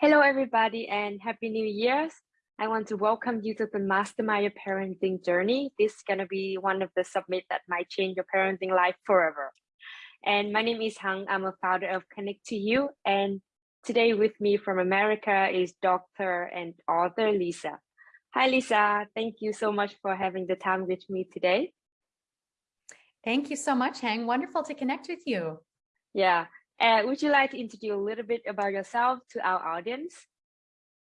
Hello, everybody, and Happy New Year's. I want to welcome you to the Mastermind Your Parenting Journey. This is going to be one of the submit that might change your parenting life forever. And my name is Hang. I'm a founder of Connect to You. And today with me from America is Dr. and author Leesa. Hi, Leesa. Thank you so much for having the time with me today. Thank you so much, Hang. Wonderful to connect with you. Yeah. Uh, would you like to introduce a little bit about yourself to our audience?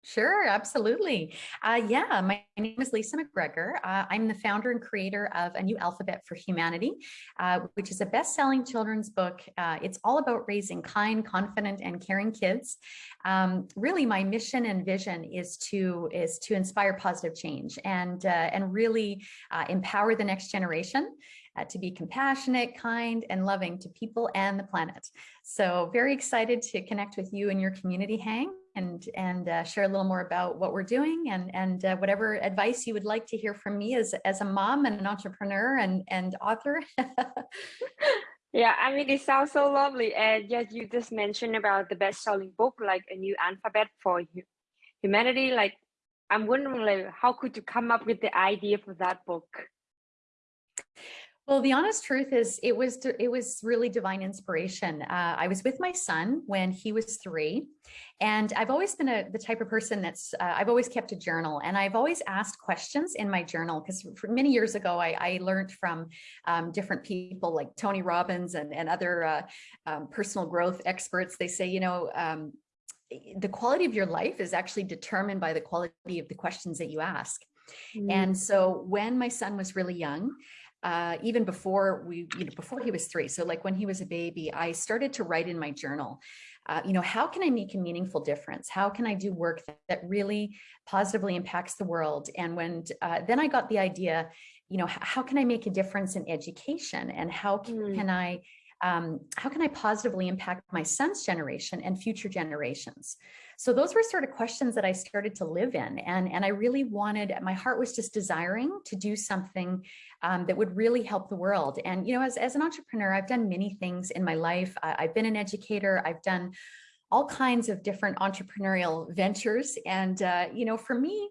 Sure, absolutely. Uh, yeah, my name is Leesa McGregor. Uh, I'm the founder and creator of A New Alphabet for Humanity, uh, which is a best-selling children's book. Uh, it's all about raising kind, confident, and caring kids. Um, really, my mission and vision is to is to inspire positive change and uh, and really uh, empower the next generation uh, to be compassionate, kind, and loving to people and the planet. So very excited to connect with you and your community, Hang, and, and uh, share a little more about what we're doing and, and uh, whatever advice you would like to hear from me as, as a mom and an entrepreneur and, and author. yeah, I mean, it sounds so lovely. And yes, you just mentioned about the best-selling book, like a new alphabet for humanity. Like, I'm wondering, like, how could you come up with the idea for that book? Well, the honest truth is it was it was really divine inspiration. Uh, I was with my son when he was three, and I've always been a, the type of person that's uh, I've always kept a journal, and I've always asked questions in my journal because many years ago I, I learned from um, different people like Tony Robbins and and other uh, um, personal growth experts. They say you know. Um, the quality of your life is actually determined by the quality of the questions that you ask. Mm. And so when my son was really young, uh, even before we, you know, before he was three. So like when he was a baby, I started to write in my journal, uh, you know, how can I make a meaningful difference? How can I do work that, that really positively impacts the world? And when, uh, then I got the idea, you know, how can I make a difference in education and how can, mm. can I, um, how can I positively impact my son's generation and future generations? So those were sort of questions that I started to live in. And, and I really wanted, my heart was just desiring to do something um, that would really help the world. And, you know, as, as an entrepreneur, I've done many things in my life. I, I've been an educator. I've done all kinds of different entrepreneurial ventures. And, uh, you know, for me,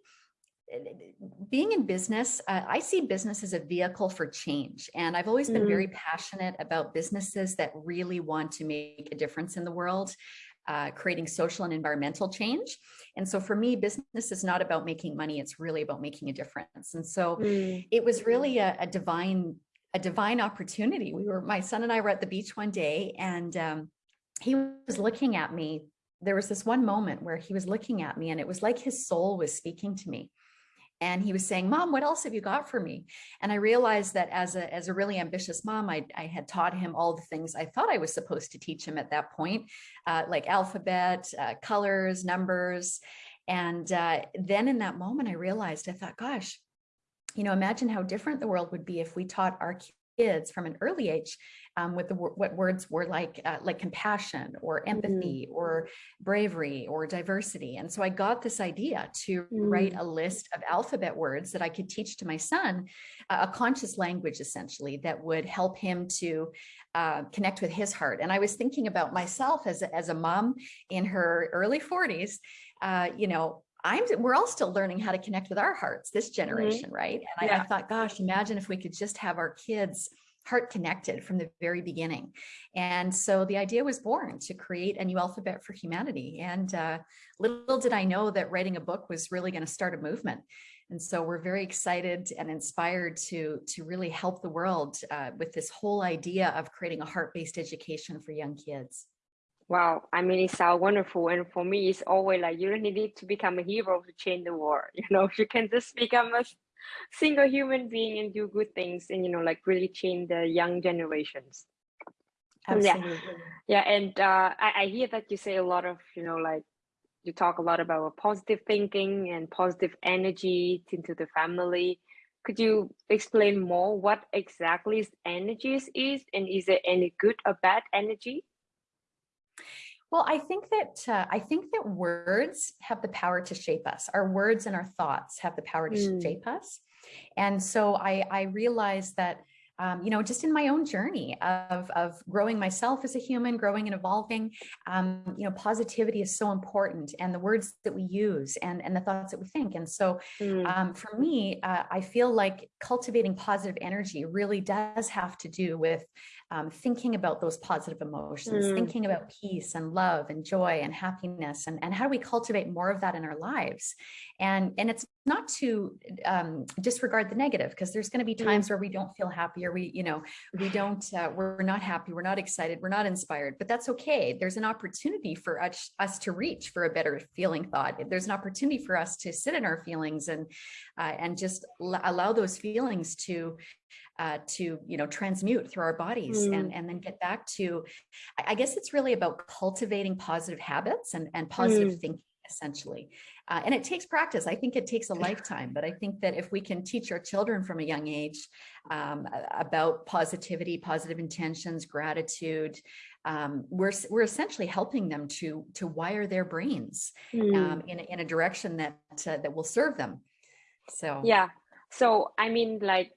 being in business, uh, I see business as a vehicle for change. And I've always been mm. very passionate about businesses that really want to make a difference in the world uh, creating social and environmental change. And so for me, business is not about making money, it's really about making a difference. And so mm. it was really a, a, divine, a divine opportunity. We were, my son and I were at the beach one day and um, he was looking at me. There was this one moment where he was looking at me and it was like his soul was speaking to me and he was saying, mom, what else have you got for me? And I realized that as a, as a really ambitious mom, I, I had taught him all the things I thought I was supposed to teach him at that point, uh, like alphabet, uh, colors, numbers. And uh, then in that moment, I realized, I thought, gosh, you know, imagine how different the world would be if we taught our kids from an early age um, with the what words were like uh, like compassion or mm-hmm. empathy mm. or bravery or diversity and so I got this idea to mm. write a list of alphabet words that I could teach to my son uh, a conscious language essentially that would help him to uh, connect with his heart and I was thinking about myself as a, as a mom in her early 40s uh, you know I'm, we're all still learning how to connect with our hearts, this mm-hmm. generation, mm -hmm. right? And yeah. I, I, thought, gosh, imagine if we could just have our kids heart connected from the very beginning. And so the idea was born to create a new alphabet for humanity. And uh, little did I know that writing a book was really going to start a movement. And so we're very excited and inspired to, to really help the world uh, with this whole idea of creating a heart-based education for young kids. Wow, I mean, it sounds wonderful. And for me, it's always like, you don't need to become a hero to change the world. You know, you can just become a single human being and do good things and you know like really change the young generations. Absolutely. yeah. Yeah and uh, I, I hear that you say a lot of you know like you talk a lot about positive thinking and positive energy into the family. Could you explain more what exactly is energies is and is there any good or bad energy well, I think that uh, I think that words have the power to shape us. Our words and our thoughts have the power to mm. shape us. And so I, I realized that um, you know, just in my own journey of, of growing myself as a human, growing and evolving, um, you know, positivity is so important and the words that we use and, and the thoughts that we think. And so mm. um, for me, uh, I feel like cultivating positive energy really does have to do with um, thinking about those positive emotions, mm. thinking about peace and love and joy and happiness and, and how do we cultivate more of that in our lives? And, and it's not to um, disregard the negative because there's going to be mm. times mm. where we don't feel happy or we, you know, we don't, uh, we're not happy, we're not excited, we're not inspired, but that's okay. There's an opportunity for us, us to reach for a better feeling thought. There's an opportunity for us to sit in our feelings and, uh, and just allow those feelings to uh, to you know transmute through our bodies mm. and and then get back to I guess it's really about cultivating positive habits and and positive mm. thinking essentially uh, and it takes practice I think it takes a lifetime but I think that if we can teach our children from a young age um, about positivity positive intentions gratitude um, we're we're essentially helping them to to wire their brains mm. um, in, in a direction that uh, that will serve them so yeah so I mean like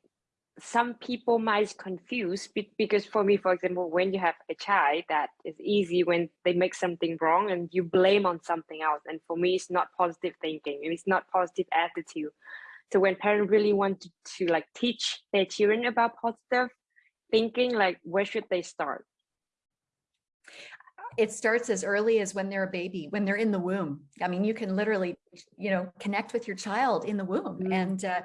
some people might confuse because for me, for example, when you have a child, that is easy when they make something wrong and you blame on something else. And for me, it's not positive thinking. It's not positive attitude. So when parents really want to, to like teach their children about positive thinking, like where should they start? It starts as early as when they're a baby, when they're in the womb. I mean, you can literally, you know, connect with your child in the womb. Mm. And, uh,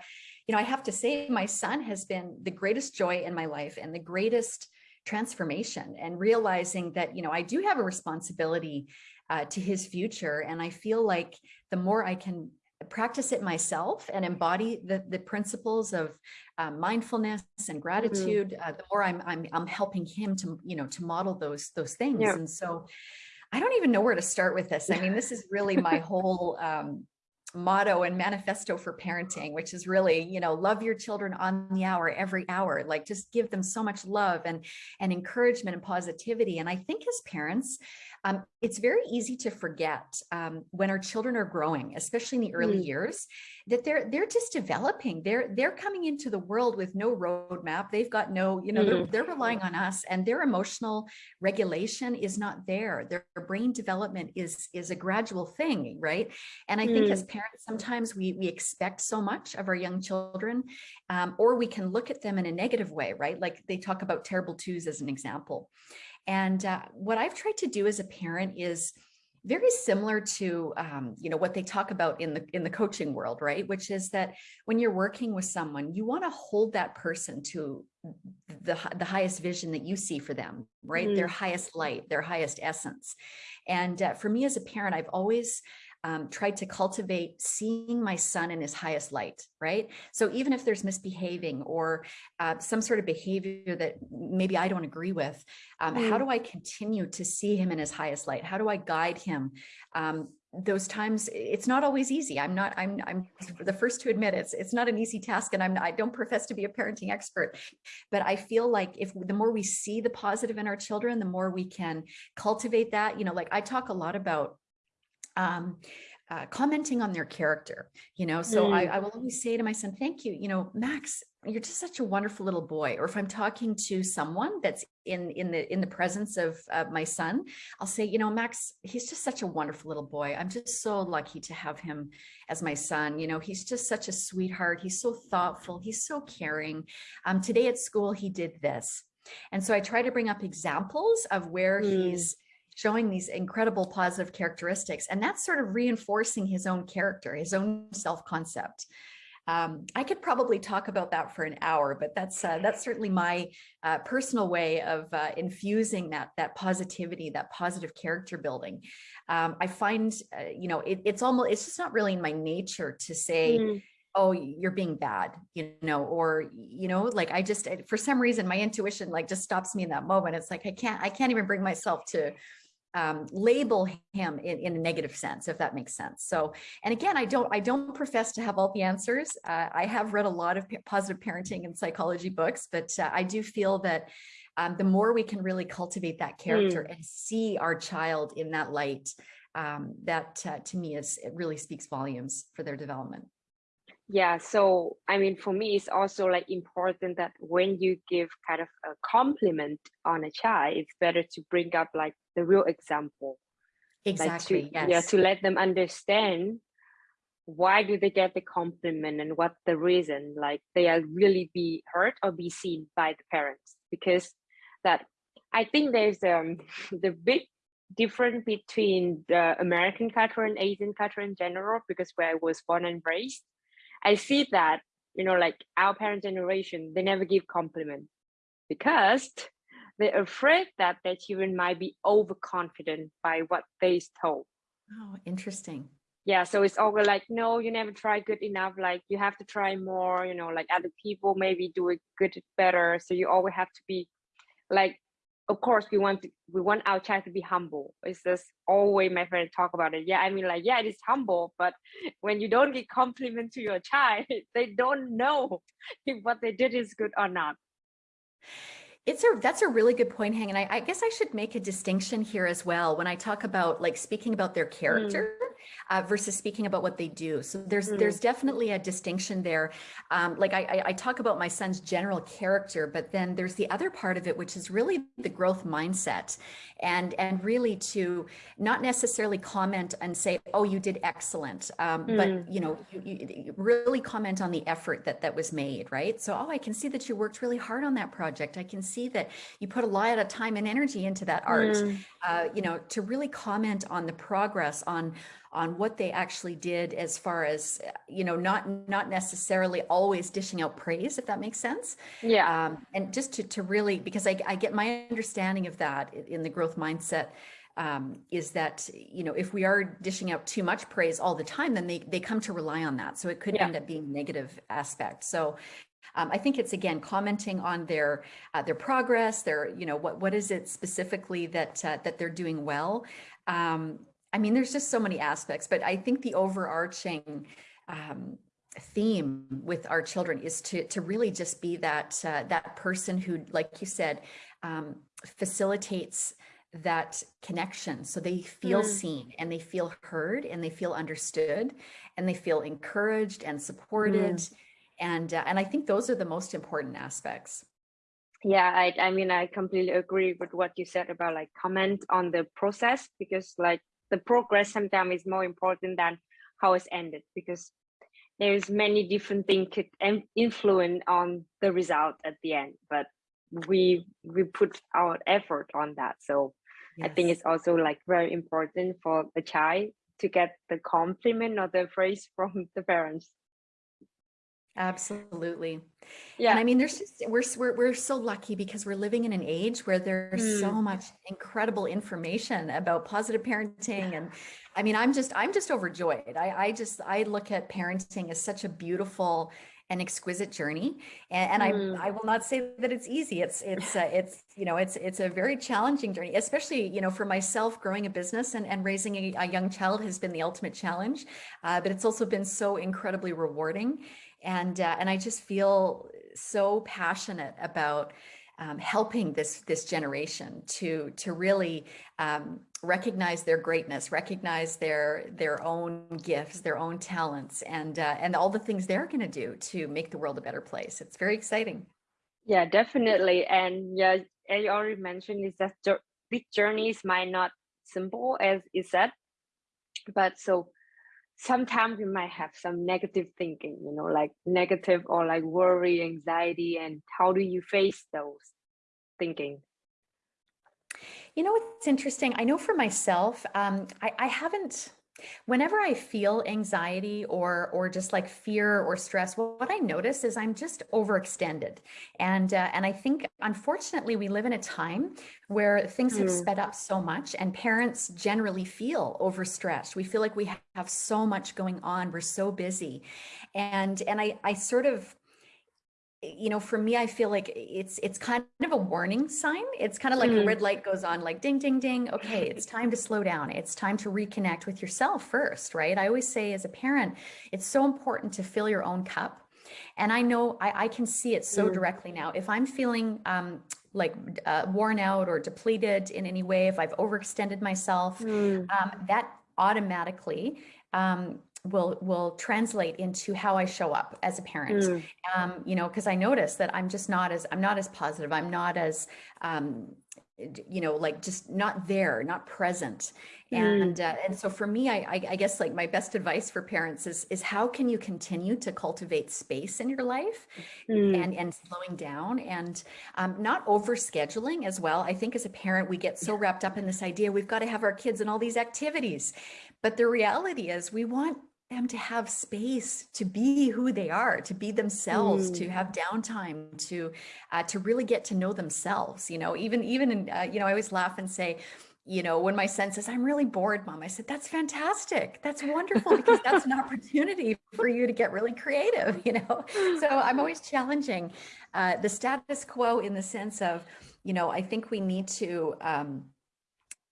you know, I have to say my son has been the greatest joy in my life and the greatest transformation and realizing that, you know, I do have a responsibility uh, to his future. And I feel like the more I can practice it myself and embody the, the principles of uh, mindfulness and mm-hmm. gratitude, mm -hmm. uh, the more I'm, I'm, I'm helping him to, you know, to model those, those things. Yeah. And so I don't even know where to start with this. I mean, this is really my whole, um, motto and manifesto for parenting, which is really, you know, love your children on the hour, every hour, like just give them so much love and, and encouragement and positivity. And I think as parents, um, it's very easy to forget um, when our children are growing, especially in the early mm. years, that they're they're just developing. They're they're coming into the world with no roadmap. They've got no, you know, mm. they're, they're relying on us, and their emotional regulation is not there. Their brain development is is a gradual thing, right? And I mm. think as mm. parents, sometimes we we expect so much of our young children, um, or we can look at them in a negative way, right? Like they talk about terrible twos as an example. And uh, what I've tried to do as a parent is very similar to um, you know what they talk about in the in the coaching world right? Which is that when you're working with someone you want to hold that person to the the highest vision that you see for them right? Mm. their highest light their highest essence. And uh, for me as a parent I've always um, tried to cultivate seeing my son in his highest light, right? So even if there's misbehaving or uh, some sort of behavior that maybe I don't agree with, um, mm. how do I continue to see him in his highest light? How do I guide him? Um, those times it's not always easy i'm not i'm i'm the first to admit it's it's not an easy task and i'm i don't profess to be a parenting expert but i feel like if the more we see the positive in our children the more we can cultivate that you know like i talk a lot about um, uh, commenting on their character, you know, so mm. I, I, will always say to my son, thank you, you know, Max, you're just such a wonderful little boy. Or if I'm talking to someone that's in, in the, in the presence of uh, my son, I'll say, you know, Max, he's just such a wonderful little boy. I'm just so lucky to have him as my son. You know, he's just such a sweetheart. He's so thoughtful. He's so caring. Um, today at school, he did this. And so I try to bring up examples of where mm. he's showing these incredible positive characteristics. And that's sort of reinforcing his own character, his own self-concept. Um, I could probably talk about that for an hour, but that's uh, that's certainly my uh, personal way of uh, infusing that that positivity, that positive character building. Um, I find, uh, you know, it, it's almost it's just not really in my nature to say, mm oh you're being bad you know or you know like i just for some reason my intuition like just stops me in that moment it's like i can't i can't even bring myself to um, label him in, in, a negative sense, if that makes sense. So, and again, I don't, I don't profess to have all the answers. Uh, I have read a lot of positive parenting and psychology books, but uh, I do feel that um, the more we can really cultivate that character mm. and see our child in that light, um, that uh, to me is, it really speaks volumes for their development. Yeah, so I mean, for me, it's also like important that when you give kind of a compliment on a child, it's better to bring up like the real example, like to Exactly. yeah, to let them understand why do they get the compliment and what the reason, like they are really be heard or be seen by the parents, because that I think there's um the big difference between the American culture and Asian culture in general, because where I was born and raised I see that, you know, like our parent generation, they never give compliment because they're afraid that their children might be overconfident by what they told. Oh, interesting. Yeah, so it's always like, no, you never try good enough. Like you have to try more, you know, like other people maybe do it good better. So you always have to be like of course we want to, we want our child to be humble. It's just always my friend talk about it. Yeah i mean like yeah it is humble but when you don't give compliment to your child they don't know if what they did is good or not. It's a that's a really good point, Hang. And I, I guess I should make a distinction here as well when I talk about like speaking about their mm, character uh, versus speaking about what they do. So there's mm, there's definitely a distinction there. Um, like I, I I talk about my son's general character, but then there's the other part of it, which is really the growth mindset, and and really to not necessarily comment and say, oh, you did excellent, um, but mm, you know, you you really comment on the effort that that was made, right? So, oh, I can see that you worked really hard on that project. I can see that you put a lot of time and energy into that art. mm, Uh, you know, to really comment on the progress on on what they actually did as far as you know not not necessarily always dishing out praise if that makes sense. Yeah. Um, and just to, to really because I, I get my understanding of that in the growth mindset um, is that you know if we are dishing out too much praise all the time then they they come to rely on that. So it could yeah. end up being negative aspect. So um, I think it's again commenting on their uh, their progress their you know what what is it specifically that uh, that they're doing well? Um, I mean there's just so many aspects but I think the overarching um, theme with our children is to to really just be that uh, that person who like you said um, facilitates that connection. So they feel mm, seen and they feel heard and they feel understood and they feel encouraged and supported. Mm. And uh, and I think those are the most important aspects. yeah I, I mean i completely agree with what you said about like comment on the process because like the progress sometimes is more important than how it's ended because there's many different things could influence on the result at the end but we we put our effort on that. So i think it's also like very important for the child to get the compliment or the praise from the parents Absolutely. And yeah I mean, there's just, we're, we're, we're so lucky because we're living in an age where there's so mm, much incredible information about positive parenting. And I mean, I'm just, I'm just overjoyed. I, I just, I look at parenting as such a beautiful and exquisite journey. And, and I, mm, I will not say that it's easy. It's, it's, uh, it's, you know, it's, it's a very challenging journey, especially, you know, for myself, growing a business and, and raising a, a young child has been the ultimate challenge. Uh, but it's also been so incredibly rewarding and uh, and I just feel so passionate about um, helping this this generation to to really um, recognize their greatness, recognize their their own gifts, their own talents, and uh, and all the things they're going to do to make the world a better place. It's very exciting. yeah definitely and yeah as you already mentioned is that these journeys might not simple as you said but so sometimes you might have some negative thinking you know like negative or like worry anxiety and how do you face those thinking You know what's interesting? I know for myself, um, I, I haven't. Whenever I feel anxiety or or just like fear or stress, what, I notice is I'm just overextended, and uh, and I think unfortunately we live in a time where things have mm, sped up so much, and parents generally feel overstretched. We feel like we have so much going on. We're so busy, and and I I sort of you know, for me, I feel like it's it's kind of a warning sign. It's kind of like a mm, red light goes on, like ding, ding, ding. Okay, it's time to slow down. It's time to reconnect with yourself first, right? I always say as a parent, it's so important to fill your own cup. And I know I, I can see it so mm, directly now. If I'm feeling um, like uh, worn out or depleted in any way, if I've overextended myself, mm, um, that automatically um, will will translate into how I show up as a parent. Mm. Um, you know, because I notice that I'm just not as I'm not as positive. I'm not as um, you know, like just not there, not present. Mm. And uh, and so for me, I, I I guess like my best advice for parents is is how can you continue to cultivate space in your life Mm. and and slowing down and um, not over scheduling as well. I think as a parent, we get so wrapped up in this idea we've got to have our kids in all these activities, but the reality is we want them to have space to be who they are, to be themselves, to Mm. have downtime, to uh, to really get to know themselves. You know, even even in, uh, you know, I always laugh and say, you know, when my son says, "I'm really bored, mom," I said, "That's fantastic. That's wonderful because that's an opportunity for you to get really creative." You know, so I'm always challenging uh, the status quo in the sense of, you know, I think we need to. Um,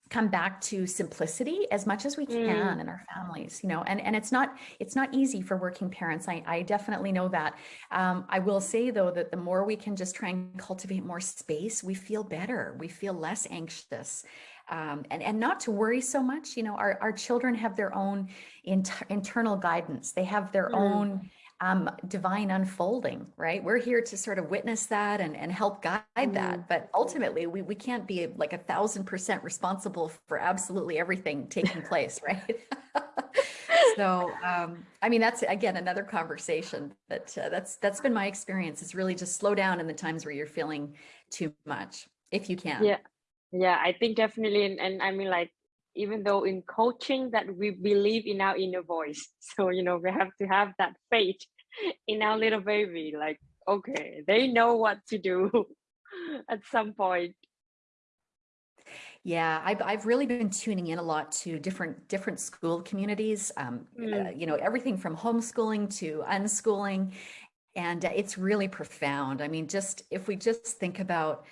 come back to simplicity as much as we can Mm. in our families you know and and it's not it's not easy for working parents. I i definitely know that. Um, i will say though that the more we can just try and cultivate more space we feel better. We feel less anxious. Um, and and not to worry so much. You know our our children have their own inter- internal guidance. They have their Mm. own um, divine unfolding, right? We're here to sort of witness that and, and help guide Mm. that. But ultimately, we, we can't be like a thousand percent responsible for absolutely everything taking place, right? so, um, I mean, that's again another conversation. That uh, that's that's been my experience. Is really just slow down in the times where you're feeling too much, if you can. Yeah. Yeah, I think definitely. And, and I mean, like, even though in coaching that we believe in our inner voice. So, you know, we have to have that faith in our little baby. Like, okay, they know what to do at some point. Yeah, I've I've really been tuning in a lot to different different school communities. Um, uh, Mm. you know, everything from homeschooling to unschooling, and uh, it's really profound. I mean, just if we just think about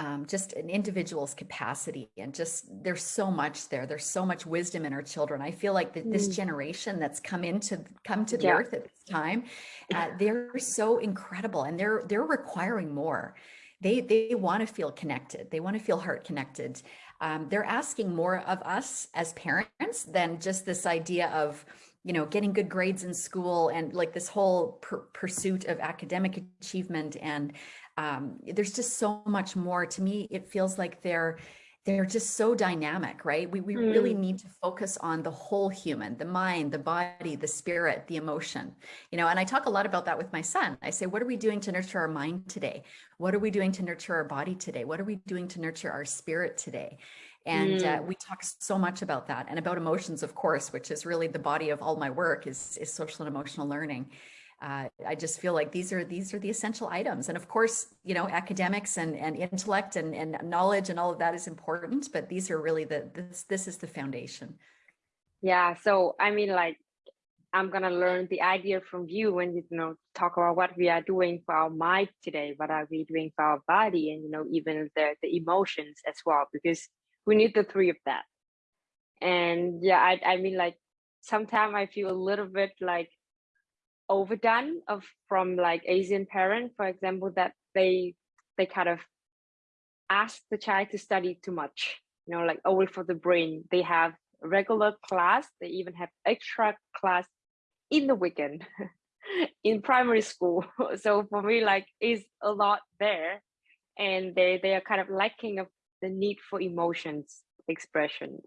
um, just an individual's capacity and just there's so much there. There's so much wisdom in our children. I feel like that this Mm. generation that's come into come to the Yeah. earth at this time, uh, they're so incredible, and they're they're requiring more. They they want to feel connected. They want to feel heart connected. Um, they're asking more of us as parents than just this idea of you know getting good grades in school and like this whole pur- pursuit of academic achievement and um, there's just so much more. To me it feels like they're they're just so dynamic right? We, we really Mm. need to focus on the whole human the mind the body the spirit the emotion you know? And i talk a lot about that with my son. I say what are we doing to nurture our mind today? What are we doing to nurture our body today? What are we doing to nurture our spirit today and uh, Mm. we talk so much about that and about emotions of course which is really the body of all my work is is social and emotional learning uh, I just feel like these are these are the essential items, and of course, you know, academics and and intellect and and knowledge and all of that is important, but these are really the this this is the foundation. Yeah. So, I mean, like, I'm gonna learn the idea from you when you, you know talk about what we are doing for our mind today, what are we doing for our body, and you know even the the emotions as well, because we need the three of that. And yeah, I I mean like sometimes I feel a little bit like overdone of from like Asian parent for example, that they they kind of ask the child to study too much, you know, like only for the brain. They have regular class, they even have extra class in the weekend in primary school. So for me, like is a lot there, and they they are kind of lacking of the need for emotions expression.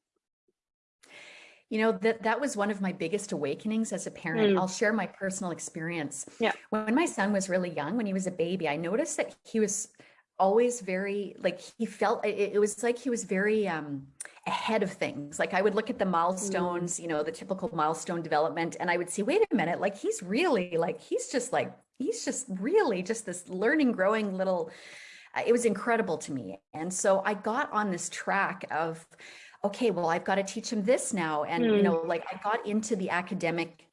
You know, that that was one of my biggest awakenings as a parent. Mm, I'll share my personal experience. yeah. When my son was really young, when he was a baby, I noticed that he was always very like he felt it, it was like he was very um ahead of things. Like I would look at the Mm, milestones, you know, the typical milestone development and I would see, wait a minute, like he's really like he's just like he's just really just this learning growing little it was incredible to me. And so I got on this track of, okay, well, I've got to teach him this now. And, you mm, know, like I got into the academic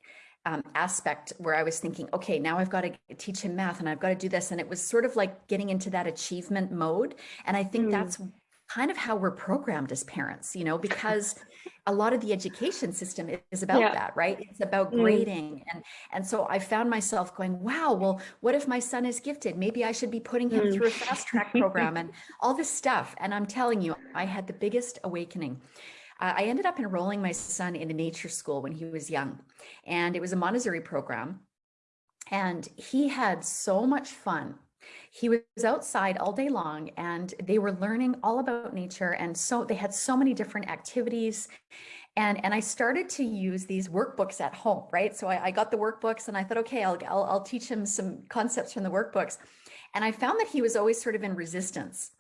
um, aspect where I was thinking, okay, now I've got to teach him math and I've got to do this. And it was sort of like getting into that achievement mode. And I think mm, that's kind of how we're programmed as parents, you know, because a lot of the education system is about yeah. that, right? It's about Mm, grading. And and so I found myself going, wow, well, what if my son is gifted? Maybe I should be putting him mm. through a fast track program and all this stuff. And I'm telling you, I had the biggest awakening. uh, I ended up enrolling my son in a nature school when he was young. And it was a Montessori program. And he had so much fun. He was outside all day long and they were learning all about nature. And so they had so many different activities. And, and I started to use these workbooks at home, right? So I, I got the workbooks and I thought, okay, I'll, I'll, I'll teach him some concepts from the workbooks. And I found that he was always sort of in resistance.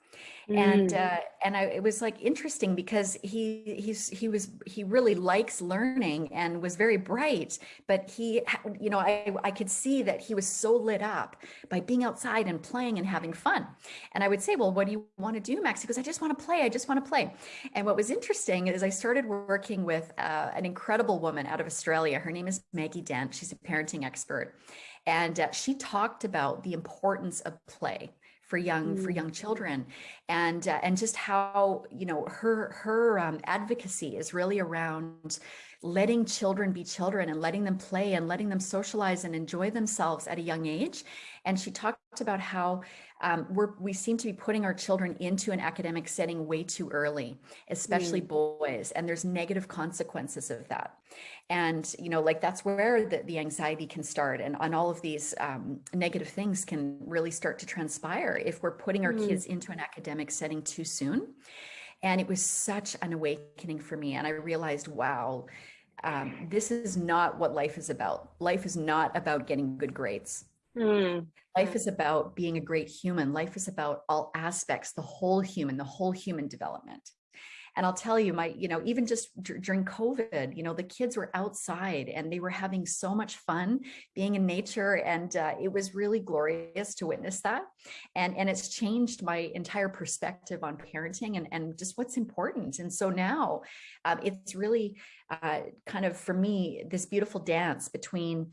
And Mm. uh, and I, it was like interesting because he he's he was he really likes learning and was very bright, but he you know I I could see that he was so lit up by being outside and playing and having fun. And I would say, well, what do you want to do, Max? He goes, I just want to play. I just want to play. And what was interesting is I started working with uh, an incredible woman out of Australia. Her name is Maggie Dent. She's a parenting expert, and uh, she talked about the importance of play for young for Mm. young children and uh, and just how you know her her um, advocacy is really around letting children be children and letting them play and letting them socialize and enjoy themselves at a young age. And she talked about how um, we're we seem to be putting our children into an academic setting way too early especially boys and there's negative consequences of that. And you know like that's where the, the anxiety can start and on all of these um, negative things can really start to transpire if we're putting our Mm. kids into an academic setting too soon. And it was such an awakening for me and i realized wow um, this is not what life is about. Life is not about getting good grades. Mm. life is about being a great human. Life is about all aspects the whole human the whole human development and I'll tell you, my, you know, even just during COVID, you know, the kids were outside and they were having so much fun being in nature. And uh, it was really glorious to witness that. And, and it's changed my entire perspective on parenting and, and just what's important. And so now um, it's really uh, kind of, for me, this beautiful dance between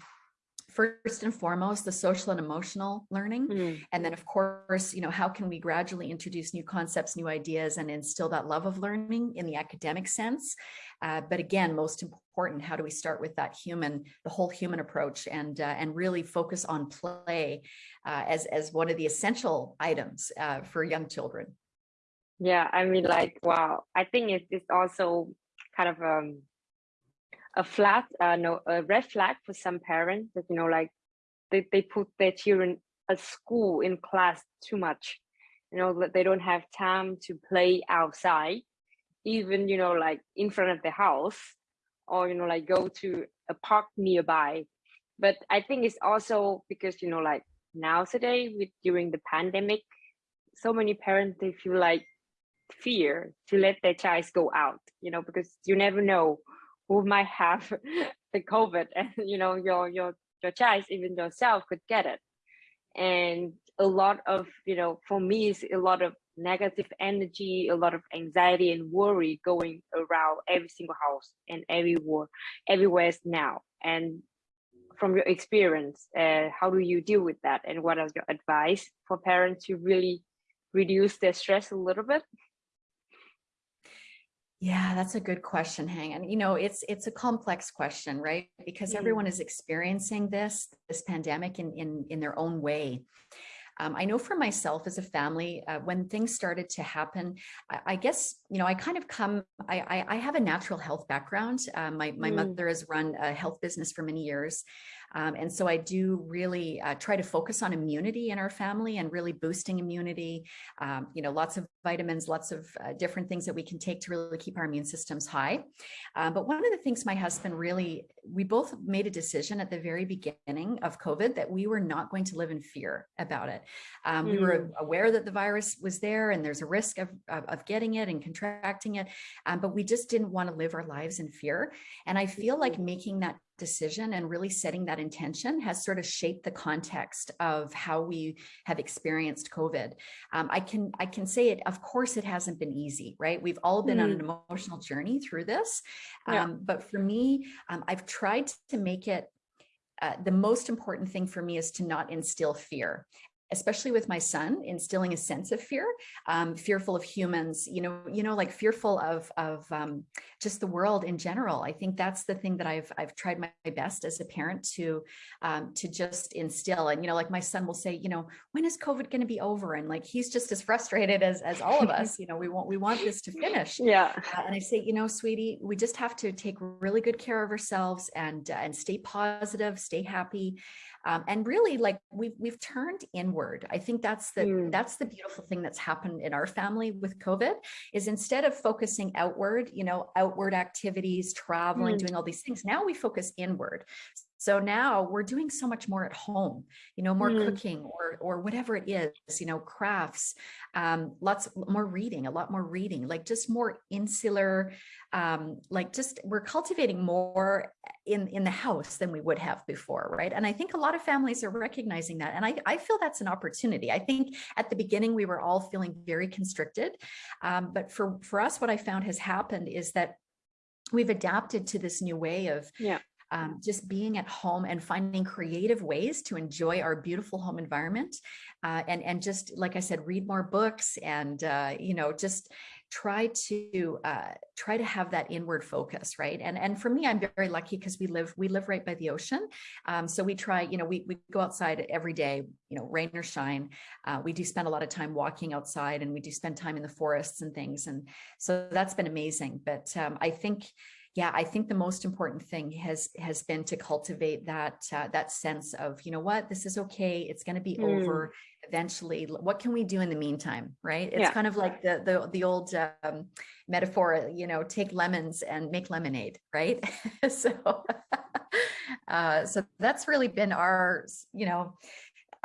first and foremost, the social and emotional learning. Mm. And then of course, you know, how can we gradually introduce new concepts, new ideas, and instill that love of learning in the academic sense? Uh, but again, most important, how do we start with that human, the whole human approach and, uh, and really focus on play uh, as, as one of the essential items uh, for young children? Yeah, I mean, like, wow. I think it's, it is also kind of um a flat, uh, no, a red flag for some parents that you know, like, they they put their children at school in class too much. You know, that they don't have time to play outside, even you know, like in front of the house, or you know, like go to a park nearby. But I think it's also because you know, like nowadays with during the pandemic, so many parents they feel like fear to let their child go out you know because you never know who might have the covid and you know your your your child even yourself could get it. And a lot of you know for me it's a lot of negative energy a lot of anxiety and worry going around every single house and everywhere everywhere now. And from your experience uh, how do you deal with that? And what are your advice for parents to really reduce their stress a little bit Yeah, that's a good question, Hang. And you know, it's it's a complex question, right? Because Mm. everyone is experiencing this this pandemic in in in their own way. Um, I know for myself as a family, uh, when things started to happen, I, I guess you know I kind of come. I I, I have a natural health background. Uh, my my Mm. mother has run a health business for many years, um, and so I do really uh, try to focus on immunity in our family and really boosting immunity. Um, you know, lots of vitamins, lots of uh, different things that we can take to really keep our immune systems high. Um, but one of the things my husband really, we both made a decision at the very beginning of COVID that we were not going to live in fear about it. Um, We were aware that the virus was there and there's a risk of, of, of getting it and contracting it, um, but we just didn't want to live our lives in fear. And I feel like making that decision and really setting that intention has sort of shaped the context of how we have experienced COVID. Um, I can I can say it. Of course, it hasn't been easy, right? We've all been on an emotional journey through this, Yeah. um, but for me, um, I've tried to make it. Uh, the most important thing for me is to not instill fear especially with my son, instilling a sense of fear, um, fearful of humans, you know, you know, like fearful of, of um, just the world in general. I think that's the thing that I've, I've tried my best as a parent to, um, to just instill. And, you know, like my son will say, you know, when is COVID going to be over? And like, he's just as frustrated as, as all of us, you know, we want, we want this to finish. Yeah. Uh, and I say, you know, sweetie, we just have to take really good care of ourselves and, uh, and stay positive, stay happy. Um, and really like we've, we've turned inward. I think that's the, Mm. that's the beautiful thing that's happened in our family with COVID is instead of focusing outward, you know, outward activities, traveling, Mm. doing all these things, now we focus inward. So now we're doing so much more at home, you know, more Mm. cooking or, or whatever it is, you know, crafts, um, lots more reading, a lot more reading, like just more insular, um, like just we're cultivating more in, in the house than we would have before, right? And I think a lot of families are recognizing that. And I, I feel that's an opportunity. I think at the beginning, we were all feeling very constricted. Um, but for, for us, what I found has happened is that we've adapted to this new way of Yeah. Um, just being at home and finding creative ways to enjoy our beautiful home environment uh, and and just like I said read more books and uh, you know just try to uh, try to have that inward focus right? And and for me I'm very lucky because we live we live right by the ocean. Um, so we try you know we, we go outside every day you know rain or shine. Uh, we do spend a lot of time walking outside and we do spend time in the forests and things. And so that's been amazing. But um, I think yeah, I think the most important thing has has been to cultivate that uh, that sense of, you know what, this is okay. It's going to be Mm. over eventually. What can we do in the meantime, right? It's Yeah. kind of like the the the old um, metaphor, you know, take lemons and make lemonade, right? so, uh, so that's really been our, you know,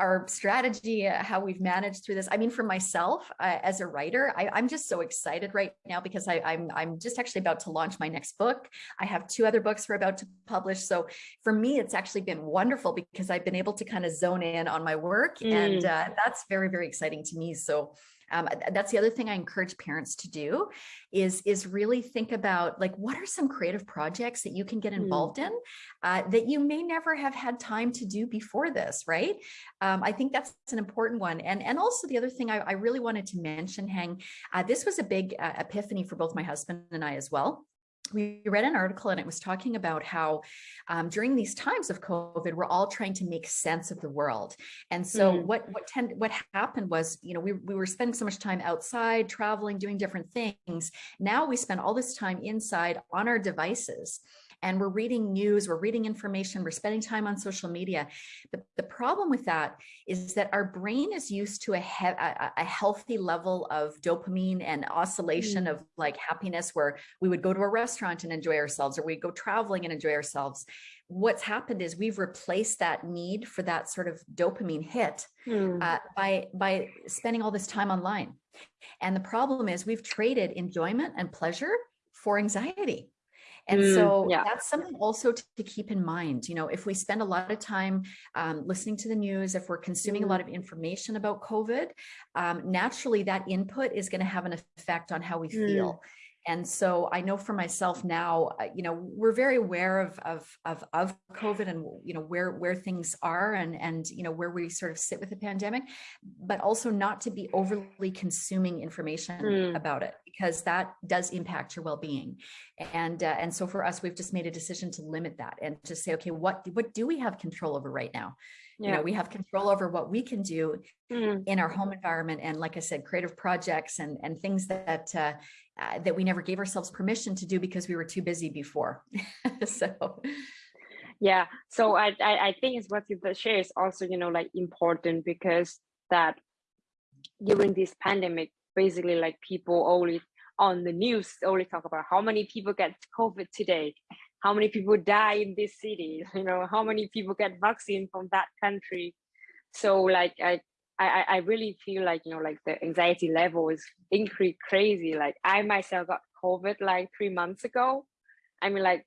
our strategy, uh, how we've managed through this. I mean, for myself uh, as a writer, I, I'm just so excited right now because I, I'm I'm just actually about to launch my next book. I have two other books we're about to publish. So for me, it's actually been wonderful because I've been able to kind of zone in on my work, and Mm. uh, that's very very exciting to me. So. Um, that's the other thing I encourage parents to do is, is really think about like, what are some creative projects that you can get Mm. involved in uh, that you may never have had time to do before this, right? Um, I think that's an important one. And, and also the other thing I, I really wanted to mention, Hang, uh, this was a big uh, epiphany for both my husband and I as well. We read an article and it was talking about how um, during these times of COVID, we're all trying to make sense of the world. And so Mm. what what tend, what happened was, you know, we, we were spending so much time outside, traveling, doing different things. Now we spend all this time inside on our devices and we're reading news, we're reading information, we're spending time on social media. The, the problem with that is that our brain is used to a, he a, a healthy level of dopamine and oscillation of like happiness where we would go to a restaurant and enjoy ourselves or we go traveling and enjoy ourselves. What's happened is we've replaced that need for that sort of dopamine hit Mm. uh, by by spending all this time online. And the problem is we've traded enjoyment and pleasure for anxiety. And Mm, so yeah. that's something also to, to keep in mind. You know, if we spend a lot of time um, listening to the news, if we're consuming a lot of information about COVID, um, naturally that input is going to have an effect on how we Mm. feel. And so I know for myself now, uh, you know, we're very aware of, of, of, of COVID and, you know, where, where things are and, and, you know, where we sort of sit with the pandemic, but also not to be overly consuming information Mm. about it because that does impact your well-being. And, uh, and so for us, we've just made a decision to limit that and to say, okay, what, what do we have control over right now? You know, we have control over what we can do Mm. in our home environment and like I said, creative projects and, and things that, uh, uh, that we never gave ourselves permission to do because we were too busy before. so, Yeah. So I, I, I think it's what you share is also, you know, like important because that during this pandemic, basically like people only on the news only talk about how many people get COVID today, how many people die in this city, you know, how many people get vaccine from that country. So like I I, I really feel like, you know, like the anxiety level is increased crazy. Like I myself got COVID like three months ago. I mean, like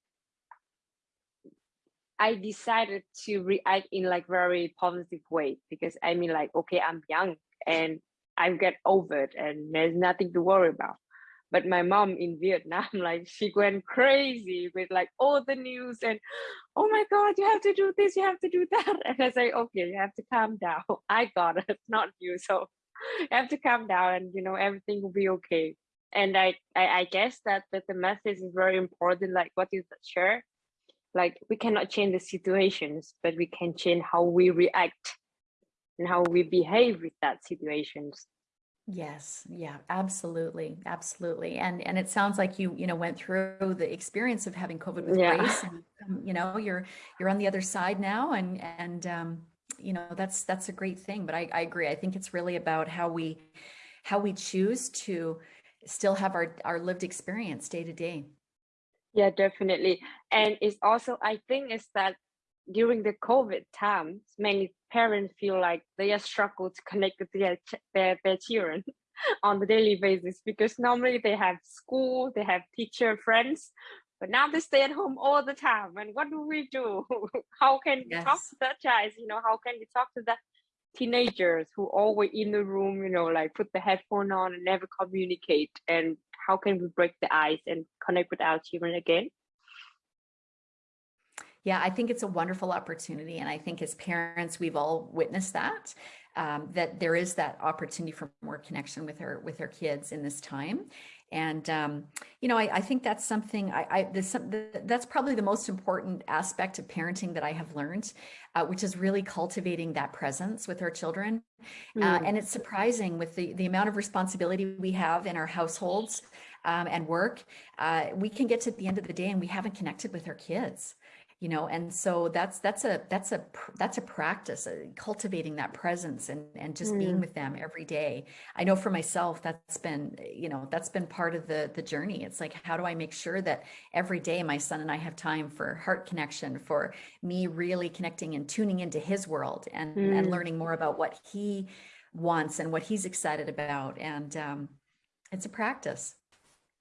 I decided to react in like very positive way because I mean like okay I'm young and I get over it and there's nothing to worry about. But my mom in Vietnam, like she went crazy with like all the news and oh my god, you have to do this, you have to do that. And I say, okay, you have to calm down. I got it, not you. So you have to calm down and you know everything will be okay. And I I, I guess that that the message is very important, like what you share. Like we cannot change the situations, but we can change how we react and how we behave with that situations. Yes, yeah, absolutely, absolutely. And and it sounds like you, you know, went through the experience of having COVID with Yeah. grace and um, you know, you're you're on the other side now and and um, you know, that's that's a great thing. But I, I agree. I think it's really about how we how we choose to still have our our lived experience day to day. Yeah, definitely. And it's also, I think it's that during the COVID times, many parents feel like they are struggle to connect with their, their, their children on the daily basis because normally they have school, they have teacher friends, but now they stay at home all the time. And what do we do? how can we talk to that child? You know, how can we talk to the teenagers who always in the room, you know, like put the headphone on and never communicate? And how can we break the ice and connect with our children again? Yeah, I think it's a wonderful opportunity. And I think as parents, we've all witnessed that, um, that there is that opportunity for more connection with our with our kids in this time. And, um, you know, I, I think that's something I, I some, that's probably the most important aspect of parenting that I have learned, uh, which is really cultivating that presence with our children. Uh, Mm, and it's surprising with the, the amount of responsibility we have in our households um, and work, uh, we can get to the end of the day and we haven't connected with our kids you know and so that's that's a that's a that's a practice uh, cultivating that presence and and just being mm, with them every day. I know for myself that's been you know that's been part of the the journey. It's like how do i make sure that every day my son and i have time for heart connection for me really connecting and tuning into his world and and mm. learning more about what he wants and what he's excited about. And um it's a practice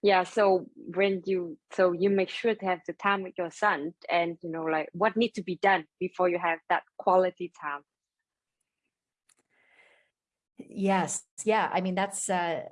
Yeah, so when you so you make sure to have the time with your son and you know like what needs to be done before you have that quality time. Yes. Yeah. I mean, that's uh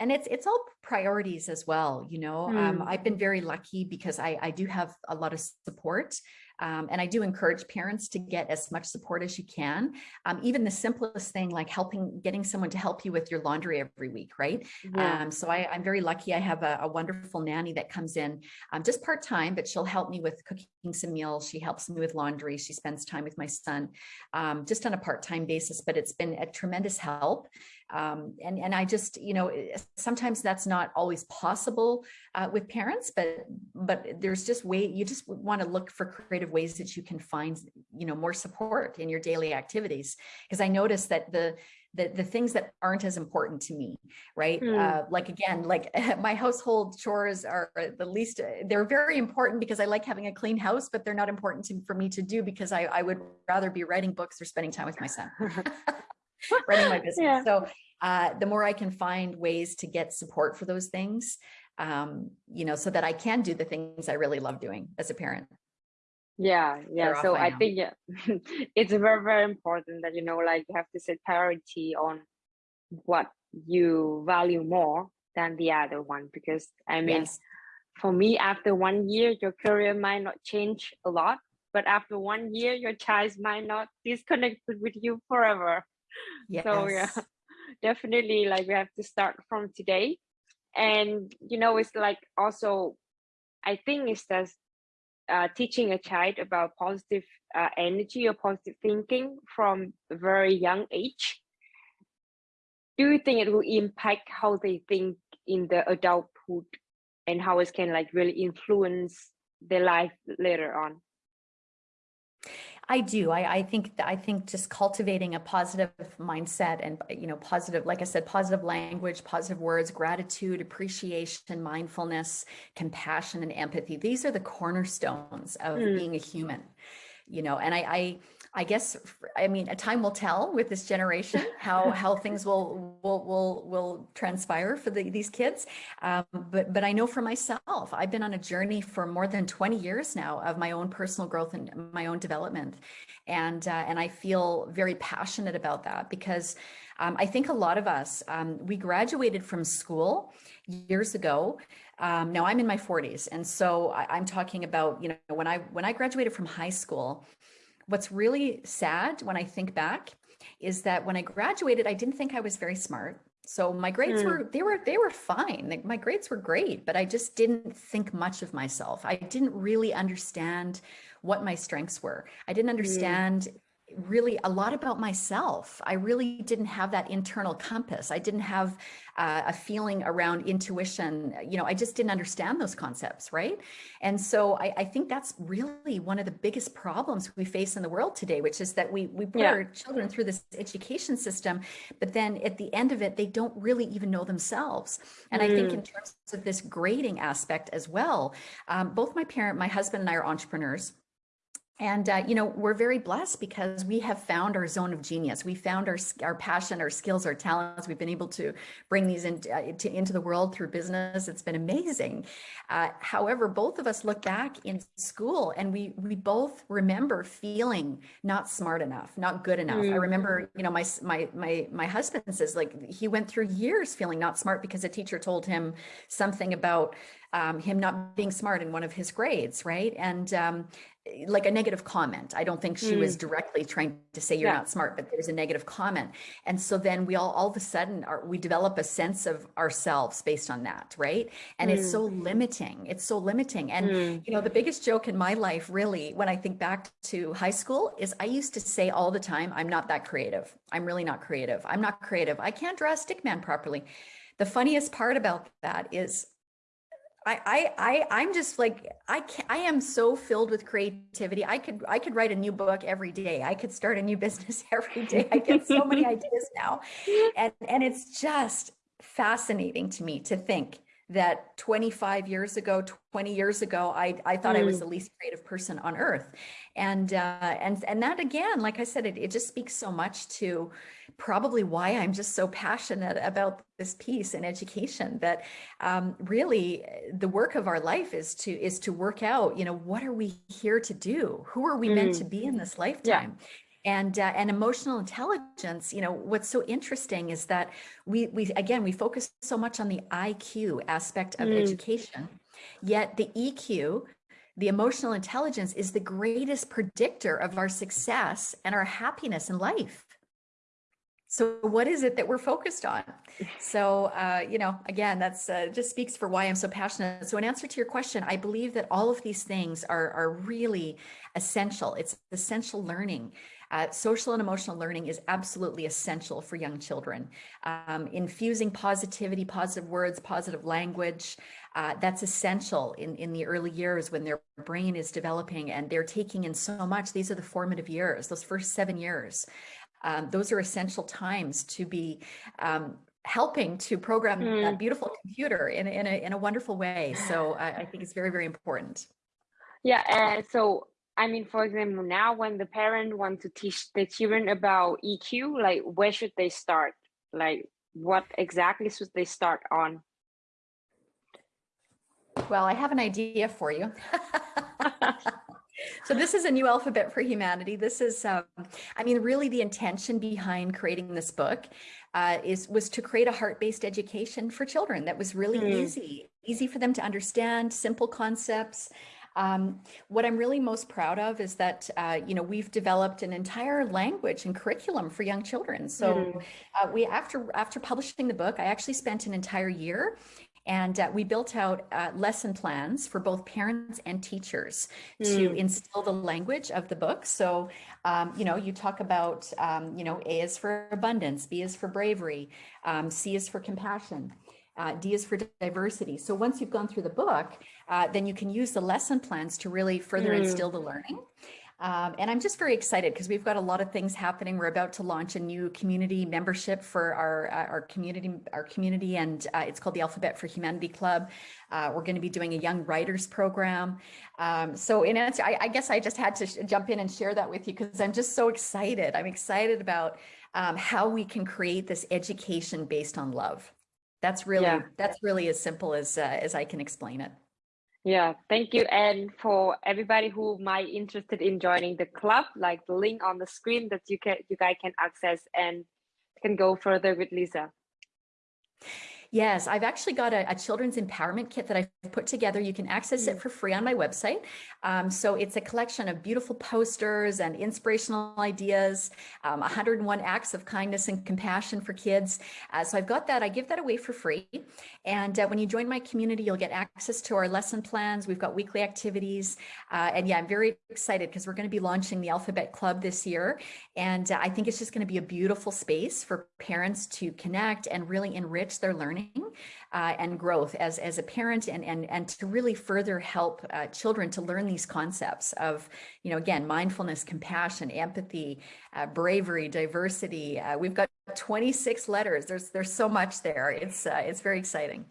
and it's it's all priorities as well, you know. Um, Mm, I've been very lucky because I I do have a lot of support. Um, and I do encourage parents to get as much support as you can. Um, even the simplest thing like helping getting someone to help you with your laundry every week, right? yeah. Um, so I, I'm very lucky. I have a, a wonderful nanny that comes in um, just part time, but she'll help me with cooking some meals. She helps me with laundry. She spends time with my son um, just on a part time basis, but it's been a tremendous help. Um, and, and I just, you know, eh, sometimes that's not always possible uh, with parents, but but there's just way you just want to look for creative ways that you can find, you know, more support in your daily activities. Because I noticed that the the, the things that aren't as important to me, right? Mm, Uh, like again, like my household chores are the least, uh, they're very important because I like having a clean house, but they're not important to, for me to do because I, I would rather be writing books or spending time with my son running my business. yeah. So uh, the more I can find ways to get support for those things, um, you know, so that I can do the things I really love doing as a parent. Yeah, yeah. So I think yeah, it's very, very important that you know, like you have to set priority on what you value more than the other one. Because I mean, Yes, for me, after one year, your career might not change a lot, but after one year, your child might not disconnect with you forever. So yeah, definitely like we have to start from today. And you know, it's like also I think it's just uh, teaching a child about positive uh, energy or positive thinking from a very young age. Do you think it will impact how they think in the adulthood and how it can like really influence their life later on? I do. I, I think I think just cultivating a positive mindset and you know positive, like I said, positive language, positive words, gratitude, appreciation, mindfulness, compassion, and empathy. These are the cornerstones of Mm, being a human. You know, and I, I I guess, I mean, a time will tell with this generation how how things will will will will transpire for the, these kids. Um, but but I know for myself, I've been on a journey for more than 20 years now of my own personal growth and my own development, and uh, and I feel very passionate about that because um, I think a lot of us um, we graduated from school years ago. Um, now I'm in my 40s, and so I, I'm talking about you know when I when I graduated from high school what's really sad when I think back is that when I graduated, I didn't think I was very smart. So my grades mm. were they were they were fine. My grades were great, but I just didn't think much of myself. I didn't really understand what my strengths were. I didn't hmm. understand mm really a lot about myself. I really didn't have that internal compass. I didn't have uh, a feeling around intuition. You know, I just didn't understand those concepts, right? And so I, I, think that's really one of the biggest problems we face in the world today, which is that we we put yeah. our children through this education system, but then at the end of it, they don't really even know themselves. And mm. I think in mm. terms of this grading aspect as well, um, both my parent, my husband, and I are entrepreneurs. And, uh, you know, we're very blessed because we have found our zone of genius. We found our, our passion, our skills, our talents. We've been able to bring these in, uh, into, into the world through business. It's been amazing. Uh, however, both of us look back in school and we, we both remember feeling not smart enough, not good enough. Mm. I remember, you know, my, my, my, my husband says like he went through years feeling not smart because a teacher told him something about um, him not being smart in one of his grades, right? And um, like a negative comment. I don't think she mm. was directly trying to say you're yeah. not smart, but there's a negative comment. And so then we all all of a sudden are we develop a sense of ourselves based on that, right? And mm. it's so limiting. It's so limiting. And mm. you know, the biggest joke in my life really when I think back to high school is I used to say all the time, I'm not that creative. I'm really not creative. I'm not creative. I can't draw a stick man properly. The funniest part about that is I, I, I, I'm just like, I can I am so filled with creativity. I could, I could write a new book every day. I could start a new business every day. I get so many ideas now. And, and it's just fascinating to me to think that 25 years ago, 20 years ago, I, I thought mm. I was mm. the least creative person on earth. And, uh, and, and that again, like I said, it, it just speaks so much to probably why I'm just so passionate about this piece in education that um, really the work of our life is to, is to work out, you know, what are we here to do? Who are we mm. meant to be in this lifetime? Yeah and uh, and emotional intelligence you know what's so interesting is that we we again we focus so much on the iq aspect of mm. education yet the eq the emotional intelligence is the greatest predictor of our success and our happiness in life. So what is it that we're focused on? So uh, you know again that's uh, just speaks for why i'm so passionate. So in answer to your question i believe that all of these things are are really essential. It's essential learning uh, social and emotional learning is absolutely essential for young children. Um, infusing positivity, positive words, positive language, uh, that's essential in, in the early years when their brain is developing and they're taking in so much. These are the formative years, those first seven years. Um, those are essential times to be um, helping to program mm. a beautiful computer in, in, a, in a wonderful way. So I, I think it's very, very important. Yeah, and so I mean, for example, now when the parent want to teach the children about EQ, like where should they start? Like what exactly should they start on? Well, I have an idea for you. so this is a new alphabet for humanity. This is, um, I mean, really the intention behind creating this book uh, is was to create a heart-based education for children that was really mm. easy, easy for them to understand, simple concepts, um, what I'm really most proud of is that, uh, you know, we've developed an entire language and curriculum for young children. So mm. uh, we, after, after publishing the book, I actually spent an entire year and uh, we built out uh, lesson plans for both parents and teachers mm. to instill the language of the book. So, um, you know, you talk about, um, you know, A is for abundance, B is for bravery, um, C is for compassion. Uh, D is for diversity. So once you've gone through the book, uh, then you can use the lesson plans to really further mm. instill the learning. Um, and I'm just very excited because we've got a lot of things happening. We're about to launch a new community membership for our uh, our community our community, and uh, it's called the Alphabet for Humanity Club. Uh, we're going to be doing a young writers program. Um, so in answer, I, I, guess I just had to jump in and share that with you because I'm just so excited. I'm excited about um, how we can create this education based on love. That's really yeah. that's really as simple as uh, as I can explain it. Yeah, thank you. And for everybody who might interested in joining the club, like the link on the screen that you can you guys can access and can go further with Leesa. Yes, I've actually got a, a, children's empowerment kit that I've put together. You can access it mm. for free on my website. Um, so it's a collection of beautiful posters and inspirational ideas, um, 101 acts of kindness and compassion for kids. Uh, so I've got that. I give that away for free. And uh, when you join my community, you'll get access to our lesson plans. We've got weekly activities. Uh, and yeah, I'm very excited because we're going to be launching the Alphabet Club this year. And uh, I think it's just going to be a beautiful space for parents to connect and really enrich their learning learning uh, and growth as, as a parent and, and, and to really further help uh, children to learn these concepts of, you know, again, mindfulness, compassion, empathy, uh, bravery, diversity. Uh, we've got 26 letters. There's, there's so much there. It's, uh, it's very exciting.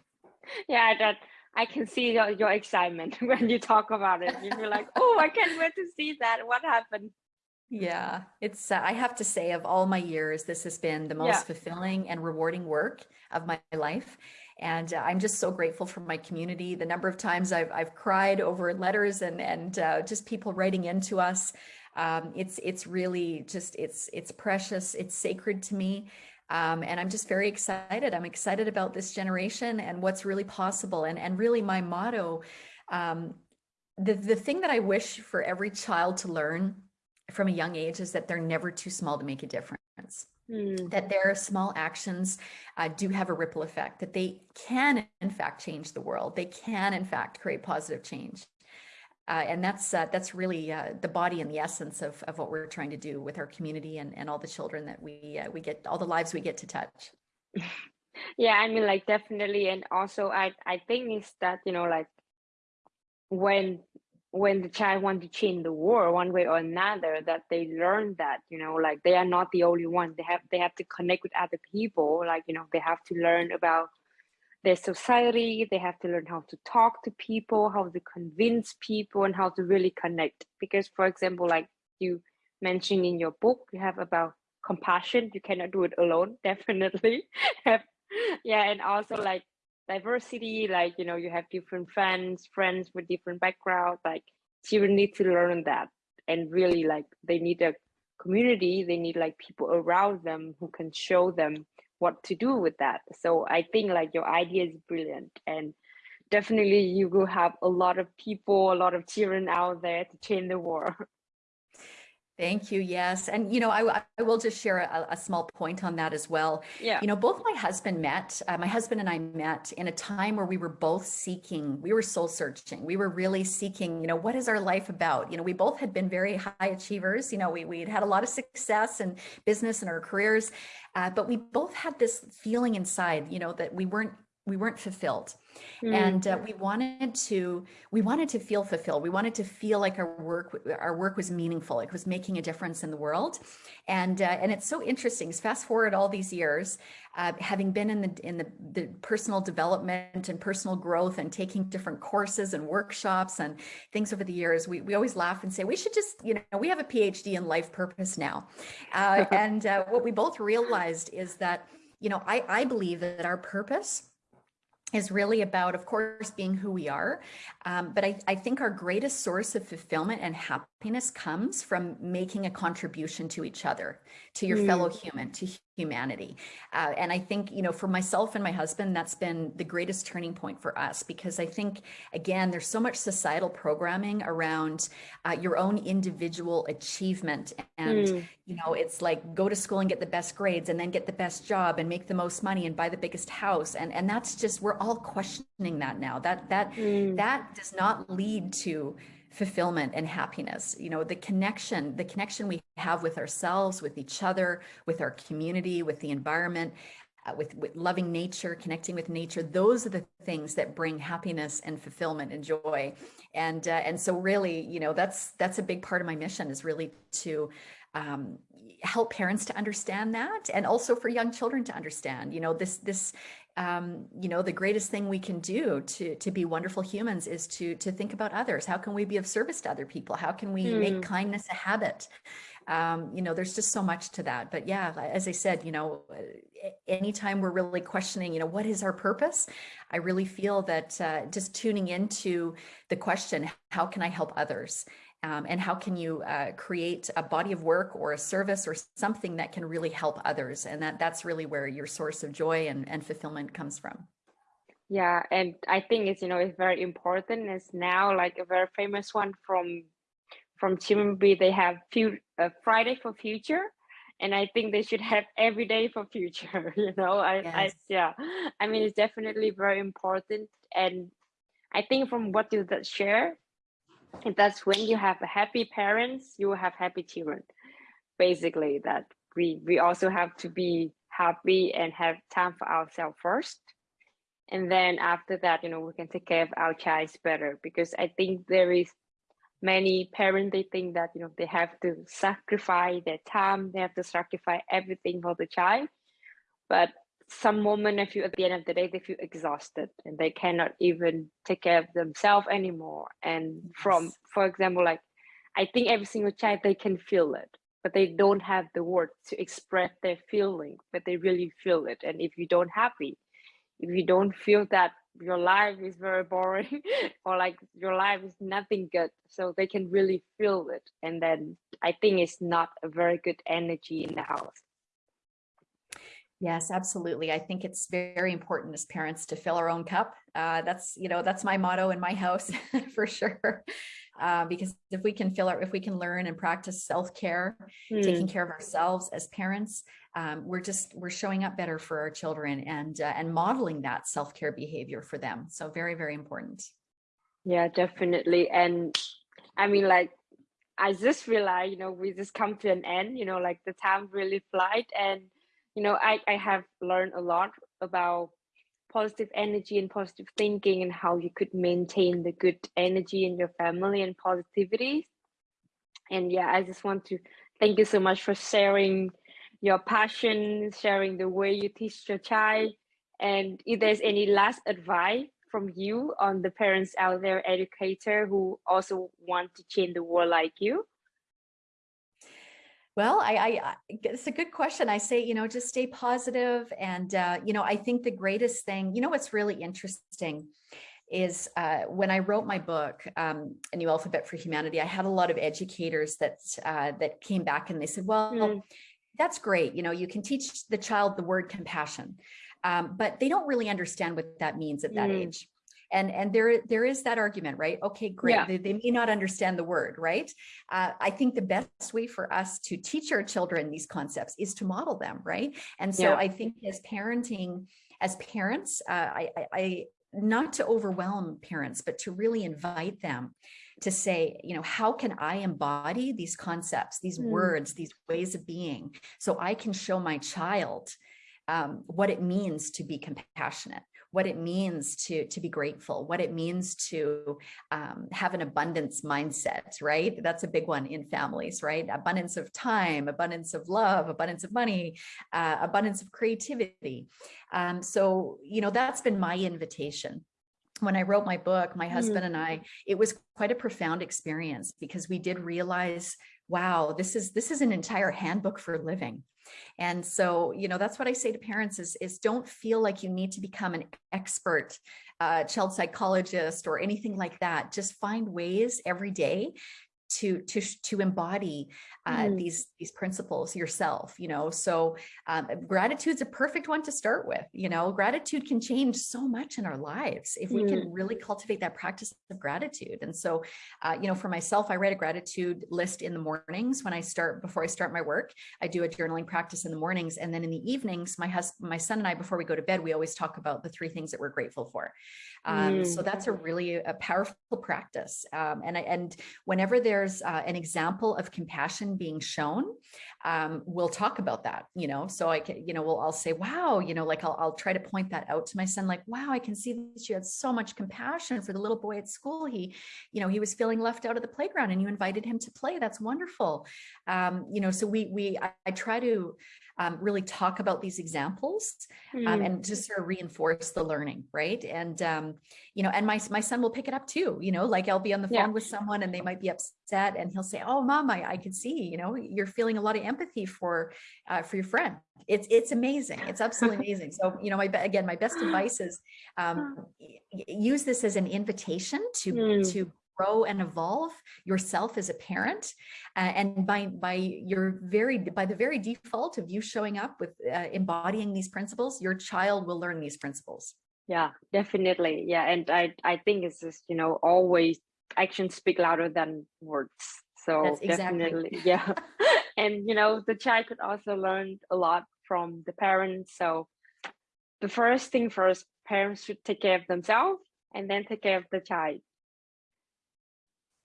Yeah, that I can see your, your excitement when you talk about it. You're like, oh, I can't wait to see that. What happened? Yeah, it's, uh, I have to say of all my years, this has been the most yeah. fulfilling and rewarding work of my life. And uh, I'm just so grateful for my community. The number of times I've, I've cried over letters and, and uh, just people writing into us. Um, it's, it's really just, it's, it's precious. It's sacred to me. Um, and I'm just very excited. I'm excited about this generation and what's really possible. And, and really my motto, um, the, the thing that I wish for every child to learn from a young age is that they're never too small to make a difference. Mm. That their small actions uh, do have a ripple effect, that they can, in fact, change the world. They can, in fact, create positive change. Uh, and that's uh, that's really uh, the body and the essence of, of what we're trying to do with our community and, and all the children that we uh, we get, all the lives we get to touch. Yeah, I mean, like definitely, and also I I think is that you know like when when the child wants to change the world one way or another that they learn that you know like they are not the only one. They have they have to connect with other people like you know they have to learn about their society. They have to learn how to talk to people how to convince people and how to really connect. Because for example like you mentioned in your book you have about compassion. You cannot do it alone definitely. Have yeah and also like diversity like you know you have different friends friends with different backgrounds like children need to learn that. And really like they need a community they need like people around them who can show them what to do with that. So i think like your idea is brilliant. And definitely you will have a lot of people a lot of children out there to change the world Thank you. Yes. And, you know, I, I will just share a, a, small point on that as well. Yeah. You know, both my husband met, uh, my husband and I met in a time where we were both seeking, we were soul searching. We were really seeking, you know, what is our life about? You know, we both had been very high achievers. You know, we, we'd had a lot of success in business and our careers, uh, but we both had this feeling inside, you know, that we weren't, we weren't fulfilled. Mm. And uh, we wanted to we wanted to feel fulfilled. We wanted to feel like our work our work was meaningful. It was making a difference in the world. And uh, and it's so interesting. Fast forward all these years, uh, having been in the in the, the personal development and personal growth and taking different courses and workshops and things over the years, we we always laugh and say we should just you know we have a PhD in life purpose now. Uh, and uh, what we both realized is that you know I I believe that our purpose is really about, of course, being who we are. Um, but I, I, think our greatest source of fulfillment and happiness comes from making a contribution to each other, to your mm. fellow human, to humanity. Uh, and I think, you know, for myself and my husband, that's been the greatest turning point for us because I think, again, there's so much societal programming around uh, your own individual achievement. And, mm. you know, it's like go to school and get the best grades and then get the best job and make the most money and buy the biggest house. And, and that's just, we're all questioning that now. That, that, mm. that does not lead to fulfillment and happiness you know the connection the connection we have with ourselves with each other with our community with the environment uh, with, with loving nature, connecting with nature. Those are the things that bring happiness and fulfillment and joy. And, uh, and so really, you know, that's, that's a big part of my mission is really to um, help parents to understand that and also for young children to understand, you know, this, this, um, you know, the greatest thing we can do to, to be wonderful humans is to, to think about others. How can we be of service to other people? How can we mm. make hmm. kindness a habit? Um, you know, there's just so much to that. But yeah, as I said, you know, anytime we're really questioning, you know, what is our purpose? I really feel that uh, just tuning into the question, how can I help others? Um, and how can you uh, create a body of work or a service or something that can really help others? And that that's really where your source of joy and, and fulfillment comes from. Yeah, and I think it's, you know, it's very important. It's now like a very famous one from from Chimambi. They have few, uh, Friday for Future, and I think they should have every day for future. You know, I, yes. I yeah, I mean, it's definitely very important. And I think from what you share, and that's when you have happy parents, you will have happy children. Basically, that we we also have to be happy and have time for ourselves first. And then after that, you know, we can take care of our child better because I think there is many parents they think that you know they have to sacrifice their time, they have to sacrifice everything for the child. But some moment, if you at the end of the day, they feel exhausted and they cannot even take care of themselves anymore. And yes. from, for example, like I think every single child they can feel it, but they don't have the words to express their feeling, but they really feel it. And if you don't happy, if you don't feel that your life is very boring or like your life is nothing good, so they can really feel it. And then I think it's not a very good energy in the house. Yes, absolutely. I think it's very important as parents to fill our own cup. Uh, that's, you know, that's my motto in my house for sure. Uh, because if we can fill our, if we can learn and practice self-care, mm. taking care of ourselves as parents, um, we're just, we're showing up better for our children and, uh, and modeling that self-care behavior for them. So very, very important. Yeah, definitely. And I mean, like, I just realized, you know, we just come to an end, you know, like the time really flight and you know, I, I have learned a lot about positive energy and positive thinking and how you could maintain the good energy in your family and positivity. And yeah, I just want to thank you so much for sharing your passion, sharing the way you teach your child. And if there's any last advice from you on the parents out there, educator who also want to change the world like you, well, I, I, it's a good question. I say, you know, just stay positive. And, uh, you know, I think the greatest thing, you know, what's really interesting is uh, when I wrote my book, um, A New Alphabet for Humanity, I had a lot of educators that, uh, that came back and they said, well, mm. that's great. You know, you can teach the child the word compassion, um, but they don't really understand what that means at that mm. age and and there there is that argument right okay great yeah. they, they, may not understand the word right uh, i think the best way for us to teach our children these concepts is to model them right and so yeah. i think as parenting as parents uh, I, I, I not to overwhelm parents but to really invite them to say, you know, how can I embody these concepts, these mm. words, these ways of being, so I can show my child um, what it means to be compassionate, what it means to, to be grateful, what it means to um, have an abundance mindset, right? That's a big one in families, right? Abundance of time, abundance of love, abundance of money, uh, abundance of creativity. Um, so, you know, that's been my invitation when I wrote my book, my husband mm. and I, it was quite a profound experience because we did realize, wow, this is this is an entire handbook for living. And so, you know, that's what I say to parents is, is don't feel like you need to become an expert uh, child psychologist or anything like that. Just find ways every day to to to embody uh, mm. these these principles yourself you know so um, gratitude's a perfect one to start with you know gratitude can change so much in our lives if we mm. can really cultivate that practice of gratitude and so uh, you know for myself I write a gratitude list in the mornings when I start before I start my work I do a journaling practice in the mornings and then in the evenings my husband my son and I before we go to bed we always talk about the three things that we're grateful for um, mm. so that's a really a powerful practice um, and and whenever there there's uh, an example of compassion being shown, um, we'll talk about that, you know, so I can, you know, we'll, I'll say, wow, you know, like I'll, I'll try to point that out to my son, like, wow, I can see that you had so much compassion for the little boy at school. He, you know, he was feeling left out of the playground and you invited him to play. That's wonderful. Um, you know, so we, we, I, I try to um, really talk about these examples um, Mm. and just sort of reinforce the learning, right? And, um, you know, and my, my son will pick it up too, you know, like I'll be on the phone Yeah. with someone and they might be upset and he'll say, oh, mom, I, I can see, you know, you're feeling a lot of empathy for, uh, for your friend. It's, it's amazing. It's absolutely amazing. So, you know, my, again, my best advice is, um, use this as an invitation to, Mm. to grow and evolve yourself as a parent uh, and by by your very by the very default of you showing up with uh, embodying these principles your child will learn these principles Yeah, definitely. Yeah, and I I think it's just you know always actions speak louder than words. So That's exactly- definitely, yeah. and you know the child could also learn a lot from the parents. So the first thing first, parents should take care of themselves and then take care of the child.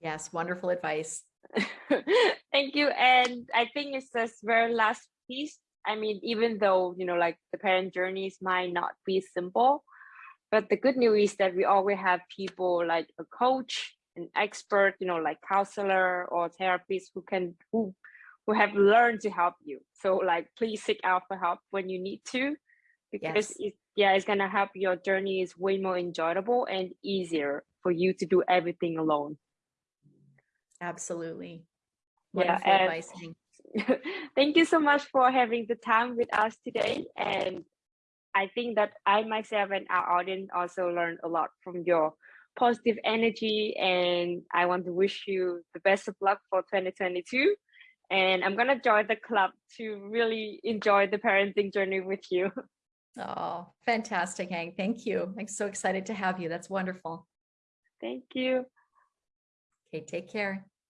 Yes wonderful advice Thank you. And I think it's this very last piece. I mean, even though, you know, like the parent journeys might not be simple, but the good news is that we always have people like a coach, an expert, you know, like counselor or therapist who can who who have learned to help you. So like please seek out for help when you need to because Yes. it, yeah, it's gonna help your journey is way more enjoyable and easier for you to do everything alone. Absolutely Yeah, wonderful and- advice Thank you so much for having the time with us today. And I think that I myself and our audience also learned a lot from your positive energy. And I want to wish you the best of luck for 2022. And I'm going to join the club to really enjoy the parenting journey with you. oh fantastic hank thank you i'm so excited to have you that's wonderful Thank you. Okay take care